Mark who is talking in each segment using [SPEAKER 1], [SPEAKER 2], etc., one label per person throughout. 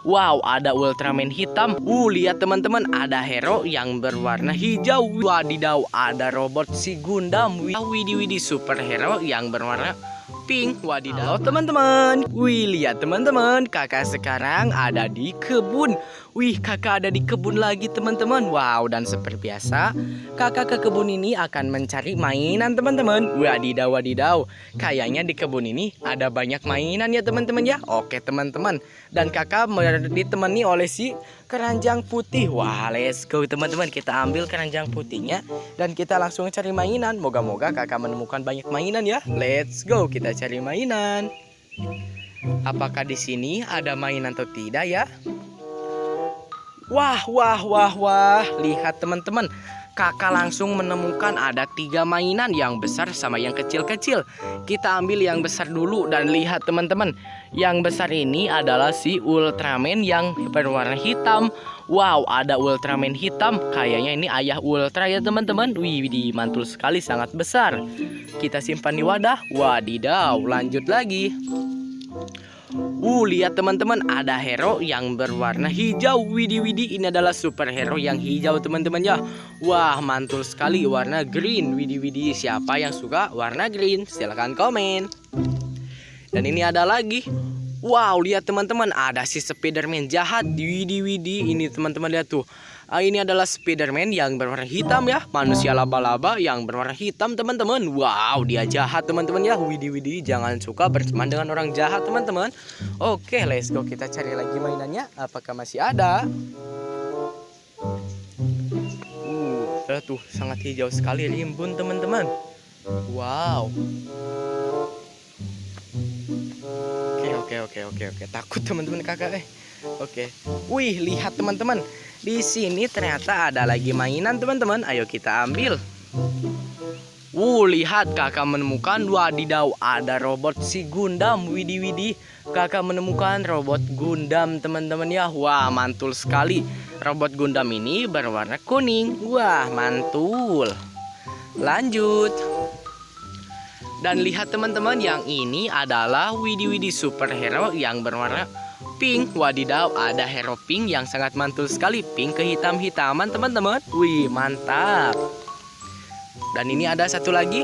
[SPEAKER 1] Wow, ada Ultraman hitam. Uh, lihat teman-teman, ada hero yang berwarna hijau. Wadidaw, ada robot si Gundam. Widih, superhero yang berwarna pink. Wadidaw, teman-teman. Wih, lihat teman-teman, kakak sekarang ada di kebun. Wih, kakak ada di kebun lagi, teman-teman. Wow, dan seperti biasa, kakak ke kebun ini akan mencari mainan, teman-teman. Wadidaw, wadidaw. Kayaknya di kebun ini ada banyak mainan ya, teman-teman ya. Oke, teman-teman. Dan kakak ditemani oleh si keranjang putih. Wah, let's go, teman-teman. Kita ambil keranjang putihnya dan kita langsung cari mainan. Moga-moga kakak menemukan banyak mainan ya. Let's go, kita cari mainan. Apakah di sini ada mainan atau tidak ya? Wah, wah, wah, wah. Lihat teman-teman. Kakak langsung menemukan ada tiga mainan yang besar sama yang kecil-kecil. Kita ambil yang besar dulu dan lihat teman-teman. Yang besar ini adalah si Ultraman yang berwarna hitam. Wow, ada Ultraman hitam. Kayaknya ini ayah Ultra ya teman-teman. Wih, mantul sekali sangat besar. Kita simpan di wadah. Wadidaw, lanjut lagi. Uh, lihat teman-teman, ada hero yang berwarna hijau. Widi Widi, ini adalah superhero yang hijau teman-teman ya. Wah, mantul sekali warna green. Widi Widi, siapa yang suka warna green? Silahkan komen. Dan ini ada lagi. Wow, lihat teman-teman, ada si Spiderman jahat. Widi Widi, ini teman-teman lihat tuh. Ah, ini adalah Spiderman yang berwarna hitam ya. Manusia laba-laba yang berwarna hitam teman-teman. Wow dia jahat teman-teman ya. Widi Widi jangan suka berteman dengan orang jahat teman-teman. Oke let's go. Kita cari lagi mainannya. Apakah masih ada? Uh, tuh sangat hijau sekali. Rimbun teman-teman. Wow. Oke oke oke oke oke. Takut teman-teman kakak eh Oke Wih lihat teman-teman di sini ternyata ada lagi mainan teman-teman. Ayo kita ambil. Wuh, lihat kakak menemukan wadidaw ada robot si Gundam. Widi Widi, kakak menemukan robot Gundam teman-teman ya. Wah, mantul sekali. Robot Gundam ini berwarna kuning. Wah, mantul. Lanjut. Dan lihat teman-teman, yang ini adalah Widi Widi superhero yang berwarna pink. Wadidaw ada hero pink yang sangat mantul sekali. Pink kehitam-hitaman teman-teman. Wih mantap. Dan ini ada satu lagi.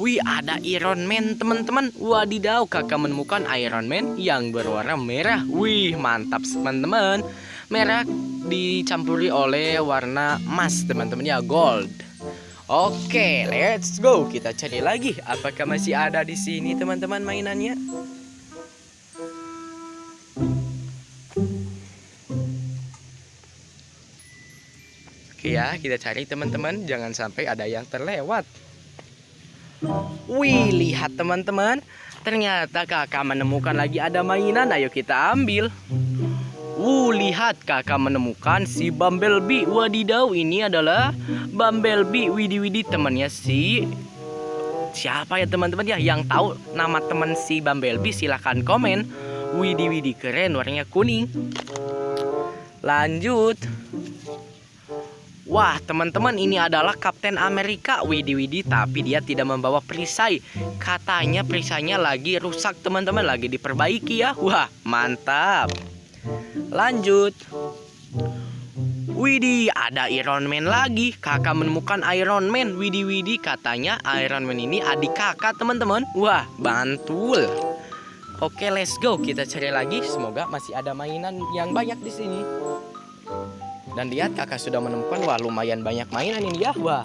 [SPEAKER 1] Wih ada Iron Man teman-teman. Wadidaw kakak menemukan Iron Man yang berwarna merah. Wih mantap teman-teman. Merah dicampuri oleh warna emas teman-teman ya gold. Oke, let's go. Kita cari lagi. Apakah masih ada di sini teman-teman mainannya? Ya, kita cari teman-teman, jangan sampai ada yang terlewat. Wih, lihat teman-teman, ternyata kakak menemukan lagi ada mainan, ayo kita ambil. Wuh, lihat kakak menemukan si Bumblebee. Wadidaw, ini adalah Bumblebee. Widi-widi temannya si siapa ya teman-teman ya yang tahu nama teman si Bumblebee silahkan komen. Widi-widi keren, warnanya kuning. Lanjut. Wah, teman-teman, ini adalah Kapten Amerika. Widi Widi, tapi dia tidak membawa perisai. Katanya perisainya lagi rusak, teman-teman, lagi diperbaiki ya. Wah, mantap. Lanjut. Widi, ada Iron Man lagi. Kakak menemukan Iron Man. Widi Widi, katanya Iron Man ini adik kakak, teman-teman. Wah, bantul. Oke, let's go. Kita cari lagi. Semoga masih ada mainan yang banyak di sini. Dan lihat kakak sudah menemukan wah lumayan banyak mainan ini ya. Wah.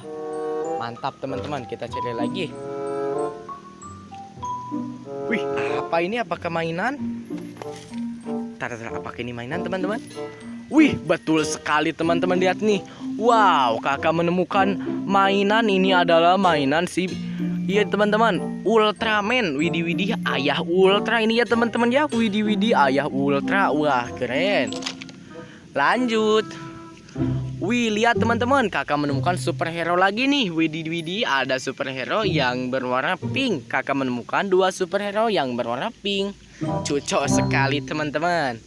[SPEAKER 1] Mantap teman-teman, kita cari lagi. Wih, apa ini? Apakah mainan? Tar, tar, apakah ini mainan teman-teman? Wih, betul sekali teman-teman lihat nih. Wow, kakak menemukan mainan ini adalah mainan si Iya teman-teman, Ultraman. Widih widih ayah Ultra ini ya teman-teman ya. Widih widih ayah Ultra. Wah, keren. Lanjut. Wih, lihat teman-teman, kakak menemukan superhero lagi nih. Widih widih, ada superhero yang berwarna pink. Kakak menemukan dua superhero yang berwarna pink. Cocok sekali teman-teman.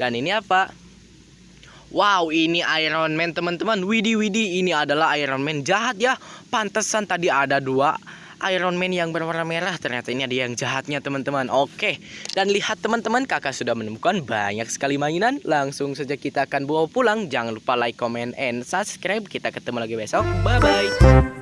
[SPEAKER 1] Dan ini apa? Wow, ini Iron Man teman-teman. Widih widih, ini adalah Iron Man jahat ya. Pantesan tadi ada dua Iron Man yang berwarna merah Ternyata ini ada yang jahatnya teman-teman. Oke Dan lihat teman-teman kakak sudah menemukan banyak sekali mainan. Langsung saja kita akan bawa pulang. Jangan lupa like, comment, and subscribe. Kita ketemu lagi besok. Bye-bye